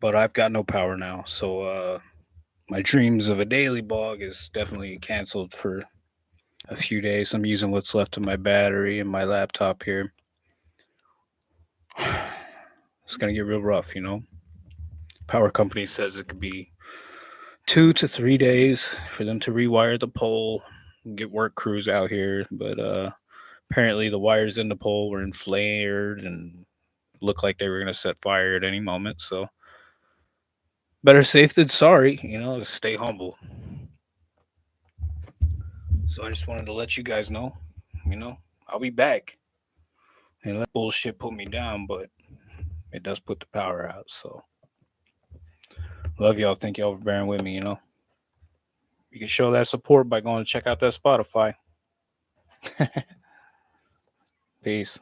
but I've got no power now. So uh, my dreams of a daily blog is definitely canceled for a few days. I'm using what's left of my battery and my laptop here. It's gonna get real rough, you know. Power company says it could be two to three days for them to rewire the pole and get work crews out here, but uh, apparently the wires in the pole were inflamed and looked like they were gonna set fire at any moment. So better safe than sorry, you know. Stay humble. So I just wanted to let you guys know, you know, I'll be back. And let bullshit put me down, but it does put the power out. So love y'all. Thank y'all for bearing with me, you know. You can show that support by going to check out that Spotify. Peace.